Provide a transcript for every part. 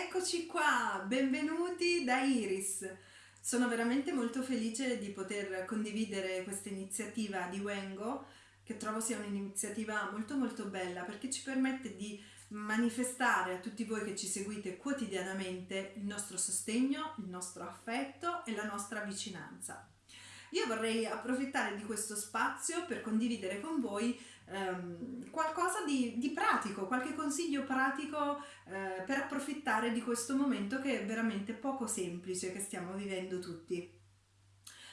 Eccoci qua, benvenuti da Iris. Sono veramente molto felice di poter condividere questa iniziativa di Wengo, che trovo sia un'iniziativa molto molto bella perché ci permette di manifestare a tutti voi che ci seguite quotidianamente il nostro sostegno, il nostro affetto e la nostra vicinanza. Io vorrei approfittare di questo spazio per condividere con voi ehm, qualcosa di, di, pratico, qualche consiglio pratico eh, per approfittare di questo momento che è veramente poco semplice che stiamo vivendo tutti.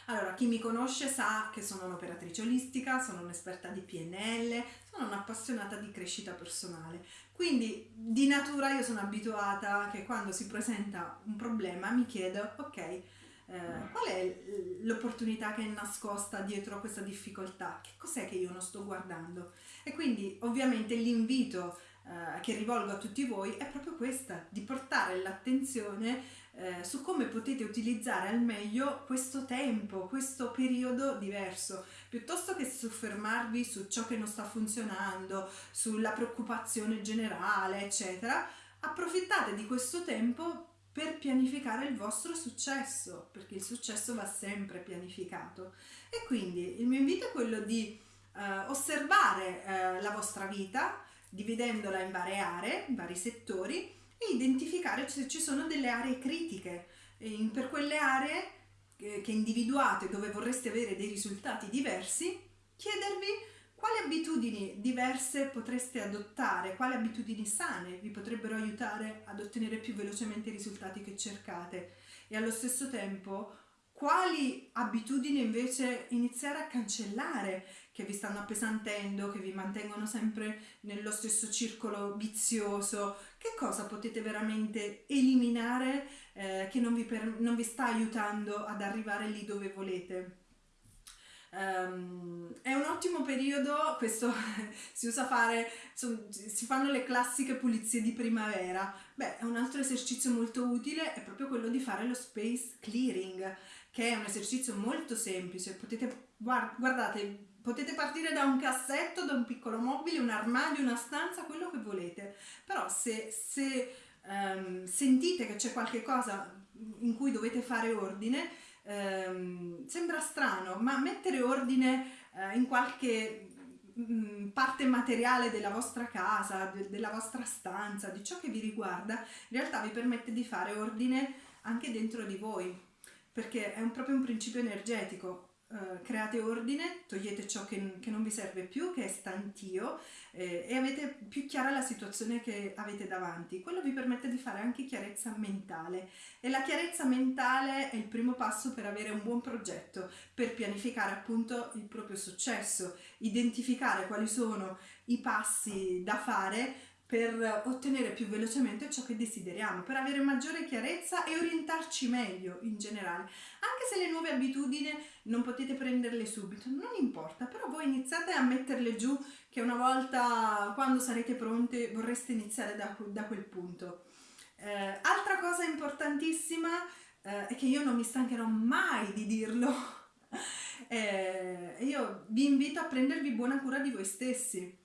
Allora, chi mi conosce sa che sono un'operatrice olistica, sono un'esperta di PNL, sono un'appassionata di crescita personale. Quindi di natura io sono abituata che quando si presenta un problema mi chiedo, ok, eh, qual è l'opportunità che è nascosta dietro a questa difficoltà? Che cos'è che io non sto guardando? E quindi ovviamente l'invito eh, che rivolgo a tutti voi è proprio questa, di portare l'attenzione eh, su come potete utilizzare al meglio questo tempo, questo periodo diverso, piuttosto che soffermarvi su ciò che non sta funzionando, sulla preoccupazione generale, eccetera, approfittate di questo tempo per pianificare il vostro successo, perché il successo va sempre pianificato. E quindi il mio invito è quello di eh, osservare eh, la vostra vita, dividendola in varie aree, in vari settori e identificare se ci sono delle aree critiche. E per quelle aree che individuate dove vorreste avere dei risultati diversi, chiedervi quali abitudini diverse potreste adottare, quali abitudini sane vi potrebbero aiutare ad ottenere più velocemente i risultati che cercate? E allo stesso tempo quali abitudini invece iniziare a cancellare che vi stanno appesantendo, che vi mantengono sempre nello stesso circolo vizioso, che cosa potete veramente eliminare eh, che non vi, per, non vi sta aiutando ad arrivare lì dove volete. Um, è un ottimo periodo, questo si usa fare, so, si fanno le classiche pulizie di primavera. Beh, un altro esercizio molto utile, è proprio quello di fare lo space clearing, che è un esercizio molto semplice. Potete, guard, guardate, potete partire da un cassetto, da un piccolo mobile, un armadio, una stanza, quello che volete. Però se, se um, sentite che c'è qualche cosa in cui dovete fare ordine, ehm, sembra strano, ma mettere ordine eh, in qualche mm, parte materiale della vostra casa, de della vostra stanza, di ciò che vi riguarda, in realtà vi permette di fare ordine anche dentro di voi, perché è un, proprio un principio energetico Uh, create ordine, togliete ciò che, che, non vi serve più, che è stantio eh, e avete più chiara la situazione che avete davanti. Quello vi permette di fare anche chiarezza mentale e la chiarezza mentale è il primo passo per avere un buon progetto, per pianificare appunto il proprio successo, identificare quali sono i passi da fare per ottenere più velocemente ciò che desideriamo, per avere maggiore chiarezza e orientarci meglio in generale. Anche se le nuove abitudini non potete prenderle subito, non importa, però voi iniziate a metterle giù che una volta quando sarete pronte vorreste iniziare da, da quel punto. Eh, altra cosa importantissima eh, è che io non mi stancherò mai di dirlo, eh, io vi invito a prendervi buona cura di voi stessi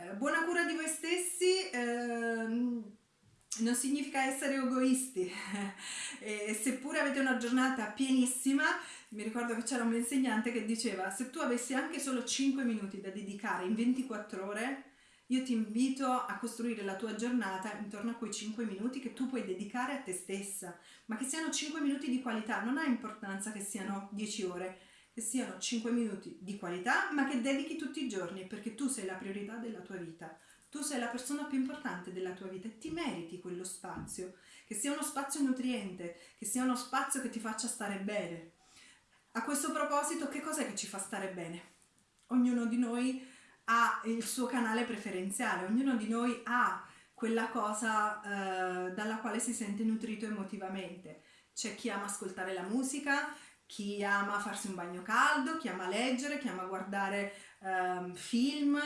eh, buona cura di voi stessi ehm, non significa essere egoisti. E seppure avete una giornata pienissima mi ricordo che c'era un insegnante che diceva se tu avessi anche solo 5 minuti da dedicare in 24 ore io ti invito a costruire la tua giornata intorno a quei 5 minuti che tu puoi dedicare a te stessa. Ma che siano 5 minuti di qualità non ha importanza che siano 10 ore siano 5 minuti di qualità, ma che dedichi tutti i giorni, perché tu sei la priorità della tua vita. Tu sei la persona più importante della tua vita e ti meriti quello spazio, che sia uno spazio nutriente, che sia uno spazio che ti faccia stare bene. A questo proposito, che cos'è che ci fa stare bene? Ognuno di noi ha il suo canale preferenziale, ognuno di noi ha quella cosa eh, dalla quale si sente nutrito emotivamente. C'è chi ama ascoltare la musica, chi ama farsi un bagno caldo, chi ama leggere, chi ama guardare um, film,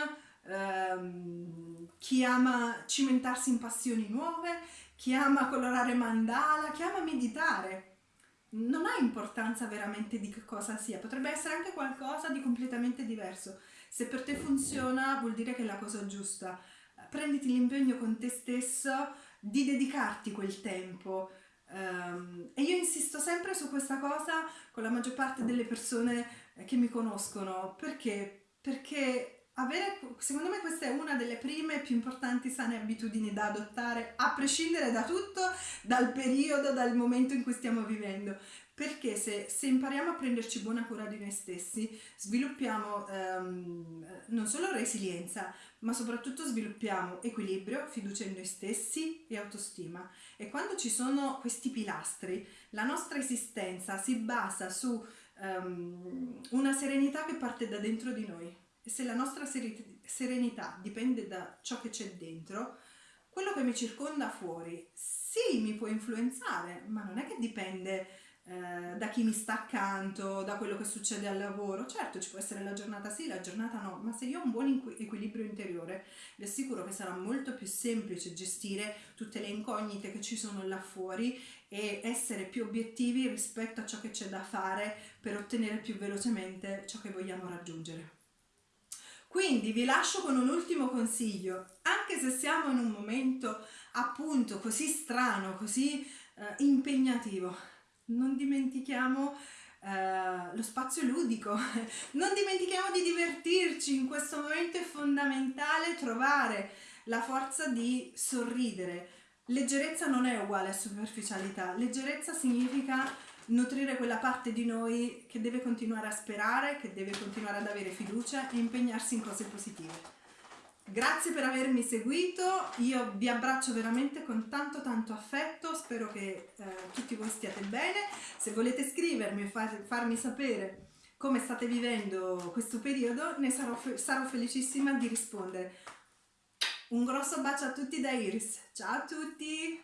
um, chi ama cimentarsi in passioni nuove, chi ama colorare mandala, chi ama meditare. Non ha importanza veramente di che cosa sia, potrebbe essere anche qualcosa di completamente diverso. Se per te funziona vuol dire che è la cosa giusta. Prenditi l'impegno con te stesso di dedicarti quel tempo. Um, e io insisto sempre su questa cosa con la maggior parte delle persone che mi conoscono perché? Perché avere, secondo me questa è una delle prime più importanti sane abitudini da adottare a prescindere da tutto, dal periodo, dal momento in cui stiamo vivendo perché se, se, impariamo a prenderci buona cura di noi stessi, sviluppiamo um, non solo resilienza, ma soprattutto sviluppiamo equilibrio, fiducia in noi stessi e autostima. E quando ci sono questi pilastri, la nostra esistenza si basa su um, una serenità che parte da dentro di noi. E se la nostra serenità dipende da ciò che c'è dentro, quello che mi circonda fuori sì mi può influenzare, ma non è che dipende eh, da chi mi sta accanto, da quello che succede al lavoro. Certo, ci può essere la giornata sì, la giornata no, ma se io ho un buon equilibrio interiore, vi assicuro che sarà molto più semplice gestire tutte le incognite che ci sono là fuori e essere più obiettivi rispetto a ciò che c'è da fare per ottenere più velocemente ciò che vogliamo raggiungere. Quindi vi lascio con un ultimo consiglio, anche se siamo in un momento appunto così strano, così eh, impegnativo, non dimentichiamo Uh, lo spazio ludico, non dimentichiamo di divertirci, in questo momento è fondamentale trovare la forza di sorridere. Leggerezza non è uguale a superficialità, leggerezza significa nutrire quella parte di noi che deve continuare a sperare, che deve continuare ad avere fiducia e impegnarsi in cose positive. Grazie per avermi seguito, io vi abbraccio veramente con tanto tanto affetto, spero che eh, tutti voi stiate bene, se volete scrivermi e far, farmi sapere come state vivendo questo periodo ne sarò, sarò felicissima di rispondere. Un grosso bacio a tutti da Iris, ciao a tutti!